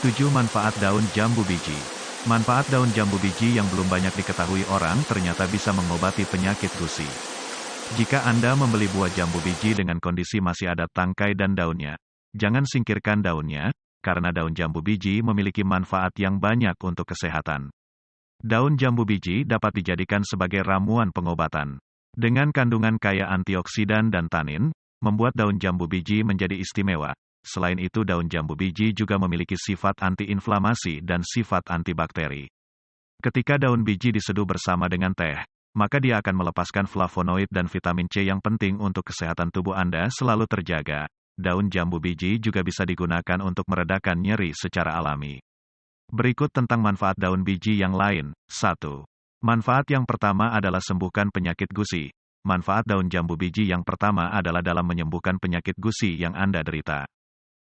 7 Manfaat daun jambu biji. Manfaat daun jambu biji yang belum banyak diketahui orang ternyata bisa mengobati penyakit gusi. Jika Anda membeli buah jambu biji dengan kondisi masih ada tangkai dan daunnya, jangan singkirkan daunnya, karena daun jambu biji memiliki manfaat yang banyak untuk kesehatan. Daun jambu biji dapat dijadikan sebagai ramuan pengobatan. Dengan kandungan kaya antioksidan dan tanin, membuat daun jambu biji menjadi istimewa. Selain itu daun jambu biji juga memiliki sifat antiinflamasi dan sifat antibakteri. Ketika daun biji diseduh bersama dengan teh, maka dia akan melepaskan flavonoid dan vitamin C yang penting untuk kesehatan tubuh Anda selalu terjaga. Daun jambu biji juga bisa digunakan untuk meredakan nyeri secara alami. Berikut tentang manfaat daun biji yang lain. 1. Manfaat yang pertama adalah sembuhkan penyakit gusi. Manfaat daun jambu biji yang pertama adalah dalam menyembuhkan penyakit gusi yang Anda derita.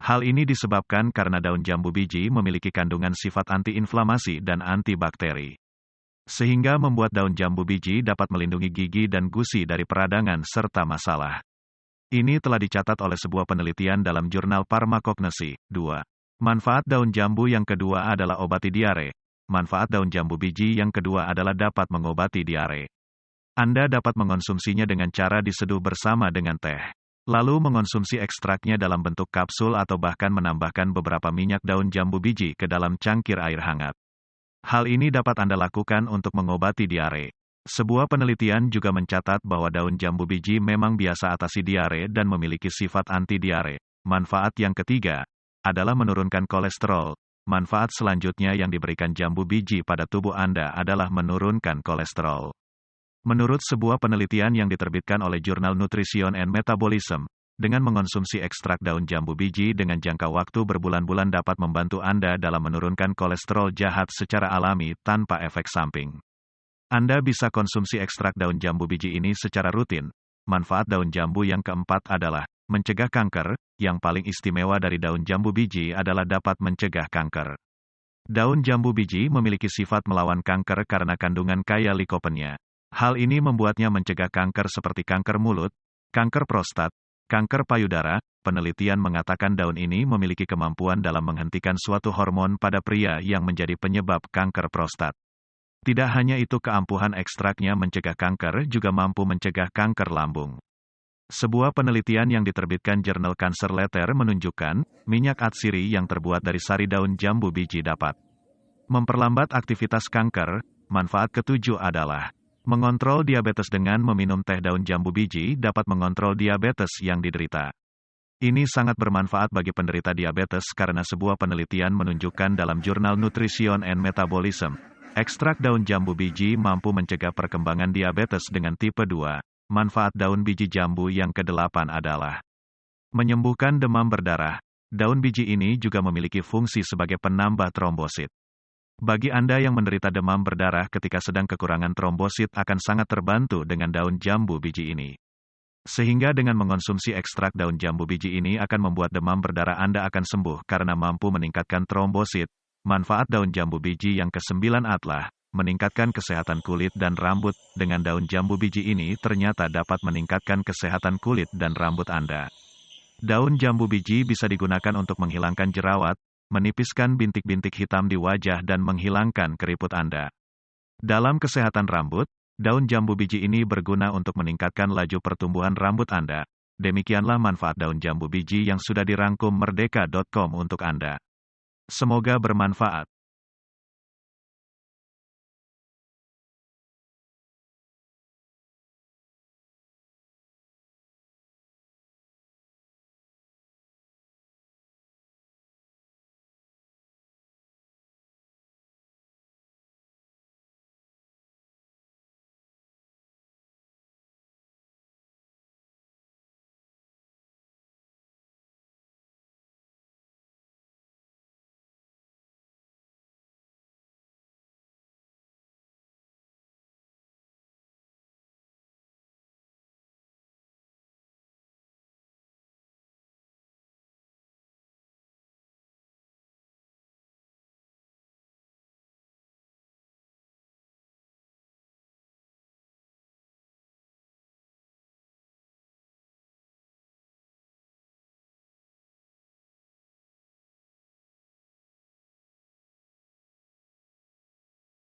Hal ini disebabkan karena daun jambu biji memiliki kandungan sifat antiinflamasi dan antibakteri. Sehingga membuat daun jambu biji dapat melindungi gigi dan gusi dari peradangan serta masalah. Ini telah dicatat oleh sebuah penelitian dalam jurnal Pharmacognosy. 2. Manfaat daun jambu yang kedua adalah obati diare. Manfaat daun jambu biji yang kedua adalah dapat mengobati diare. Anda dapat mengonsumsinya dengan cara diseduh bersama dengan teh. Lalu mengonsumsi ekstraknya dalam bentuk kapsul atau bahkan menambahkan beberapa minyak daun jambu biji ke dalam cangkir air hangat. Hal ini dapat Anda lakukan untuk mengobati diare. Sebuah penelitian juga mencatat bahwa daun jambu biji memang biasa atasi diare dan memiliki sifat anti-diare. Manfaat yang ketiga adalah menurunkan kolesterol. Manfaat selanjutnya yang diberikan jambu biji pada tubuh Anda adalah menurunkan kolesterol. Menurut sebuah penelitian yang diterbitkan oleh jurnal Nutrition and Metabolism, dengan mengonsumsi ekstrak daun jambu biji dengan jangka waktu berbulan-bulan dapat membantu Anda dalam menurunkan kolesterol jahat secara alami tanpa efek samping. Anda bisa konsumsi ekstrak daun jambu biji ini secara rutin. Manfaat daun jambu yang keempat adalah mencegah kanker. Yang paling istimewa dari daun jambu biji adalah dapat mencegah kanker. Daun jambu biji memiliki sifat melawan kanker karena kandungan kaya likopennya. Hal ini membuatnya mencegah kanker seperti kanker mulut, kanker prostat, kanker payudara. Penelitian mengatakan daun ini memiliki kemampuan dalam menghentikan suatu hormon pada pria yang menjadi penyebab kanker prostat. Tidak hanya itu keampuhan ekstraknya mencegah kanker juga mampu mencegah kanker lambung. Sebuah penelitian yang diterbitkan jurnal Cancer Letter menunjukkan, minyak atsiri yang terbuat dari sari daun jambu biji dapat memperlambat aktivitas kanker. Manfaat ketujuh adalah Mengontrol diabetes dengan meminum teh daun jambu biji dapat mengontrol diabetes yang diderita. Ini sangat bermanfaat bagi penderita diabetes karena sebuah penelitian menunjukkan dalam jurnal Nutrition and Metabolism, ekstrak daun jambu biji mampu mencegah perkembangan diabetes dengan tipe 2. Manfaat daun biji jambu yang kedelapan adalah menyembuhkan demam berdarah. Daun biji ini juga memiliki fungsi sebagai penambah trombosit. Bagi Anda yang menderita demam berdarah ketika sedang kekurangan trombosit akan sangat terbantu dengan daun jambu biji ini. Sehingga dengan mengonsumsi ekstrak daun jambu biji ini akan membuat demam berdarah Anda akan sembuh karena mampu meningkatkan trombosit. Manfaat daun jambu biji yang kesembilan adalah meningkatkan kesehatan kulit dan rambut. Dengan daun jambu biji ini ternyata dapat meningkatkan kesehatan kulit dan rambut Anda. Daun jambu biji bisa digunakan untuk menghilangkan jerawat, menipiskan bintik-bintik hitam di wajah dan menghilangkan keriput Anda. Dalam kesehatan rambut, daun jambu biji ini berguna untuk meningkatkan laju pertumbuhan rambut Anda. Demikianlah manfaat daun jambu biji yang sudah dirangkum merdeka.com untuk Anda. Semoga bermanfaat.